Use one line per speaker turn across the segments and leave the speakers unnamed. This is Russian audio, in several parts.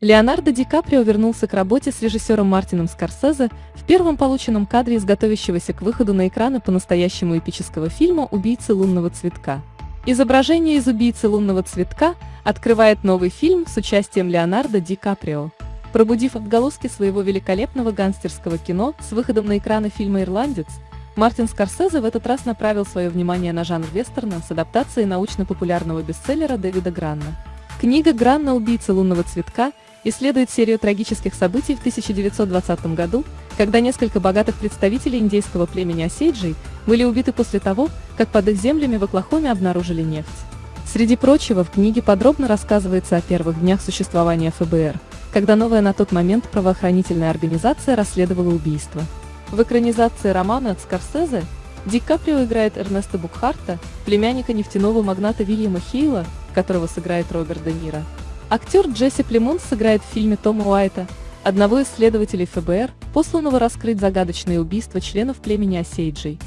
Леонардо Ди Каприо вернулся к работе с режиссером Мартином Скорсезе в первом полученном кадре из готовящегося к выходу на экраны по-настоящему эпического фильма «Убийцы лунного цветка». Изображение из «Убийцы лунного цветка» открывает новый фильм с участием Леонардо Ди Каприо. Пробудив отголоски своего великолепного гангстерского кино с выходом на экраны фильма «Ирландец», Мартин Скорсезе в этот раз направил свое внимание на жанр вестерна с адаптацией научно-популярного бестселлера Дэвида Гранна. Книга Гранна «Убийца лунного цветка» исследует серию трагических событий в 1920 году, когда несколько богатых представителей индейского племени Осейджей были убиты после того, как под их землями в Оклахоме обнаружили нефть. Среди прочего, в книге подробно рассказывается о первых днях существования ФБР, когда новая на тот момент правоохранительная организация расследовала убийство. В экранизации романа от Скорсезе Ди Каприо играет Эрнеста Букхарта, племянника нефтяного магната Вильяма Хейла, которого сыграет Роберт Де Ниро. Актер Джесси Племонс сыграет в фильме Тома Уайта, одного из следователей ФБР, посланного раскрыть загадочные убийства членов племени Осейджей.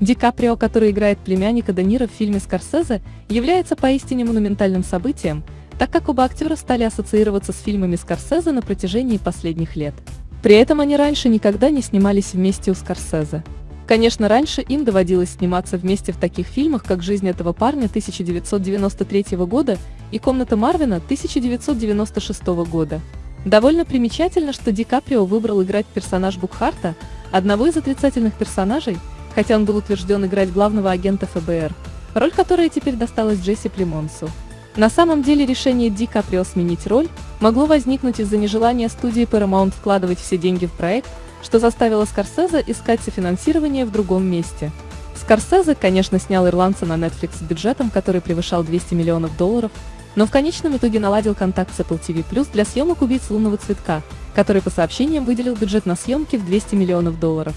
Ди Каприо, который играет племянника Де Ниро в фильме Скорсезе, является поистине монументальным событием, так как оба актера стали ассоциироваться с фильмами Скорсезе на протяжении последних лет. При этом они раньше никогда не снимались вместе у Скорсезе. Конечно, раньше им доводилось сниматься вместе в таких фильмах, как «Жизнь этого парня» 1993 года и «Комната Марвина» 1996 года. Довольно примечательно, что Ди Каприо выбрал играть персонаж Букхарта, одного из отрицательных персонажей, хотя он был утвержден играть главного агента ФБР, роль которой теперь досталась Джесси Племонсу. На самом деле решение Ди Каприо сменить роль могло возникнуть из-за нежелания студии Paramount вкладывать все деньги в проект, что заставило Скорсезе искать софинансирование в другом месте. Скорсезе, конечно, снял «Ирландца» на Netflix с бюджетом, который превышал 200 миллионов долларов, но в конечном итоге наладил контакт с Apple TV+, для съемок «Убийц лунного цветка», который по сообщениям выделил бюджет на съемки в 200 миллионов долларов.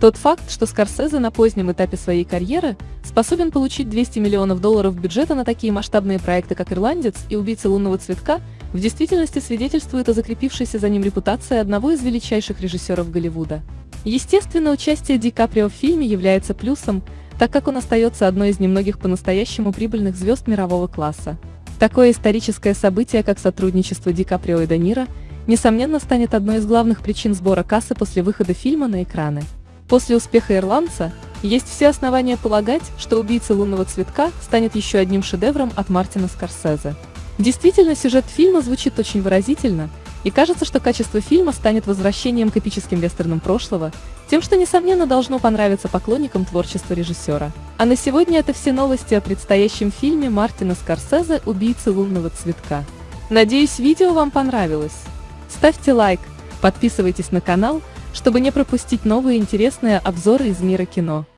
Тот факт, что Скорсезе на позднем этапе своей карьеры способен получить 200 миллионов долларов бюджета на такие масштабные проекты, как «Ирландец» и «Убийца лунного цветка», в действительности свидетельствует о закрепившейся за ним репутации одного из величайших режиссеров Голливуда. Естественно, участие Ди Каприо в фильме является плюсом, так как он остается одной из немногих по-настоящему прибыльных звезд мирового класса. Такое историческое событие, как сотрудничество Ди Каприо и Де Ниро, несомненно станет одной из главных причин сбора кассы после выхода фильма на экраны. После успеха «Ирландца» есть все основания полагать, что «Убийца лунного цветка» станет еще одним шедевром от Мартина Скорсезе. Действительно, сюжет фильма звучит очень выразительно, и кажется, что качество фильма станет возвращением к эпическим вестернам прошлого, тем, что, несомненно, должно понравиться поклонникам творчества режиссера. А на сегодня это все новости о предстоящем фильме Мартина Скорсезе «Убийцы лунного цветка». Надеюсь, видео вам понравилось. Ставьте лайк, подписывайтесь на канал, чтобы не пропустить новые интересные обзоры из мира кино.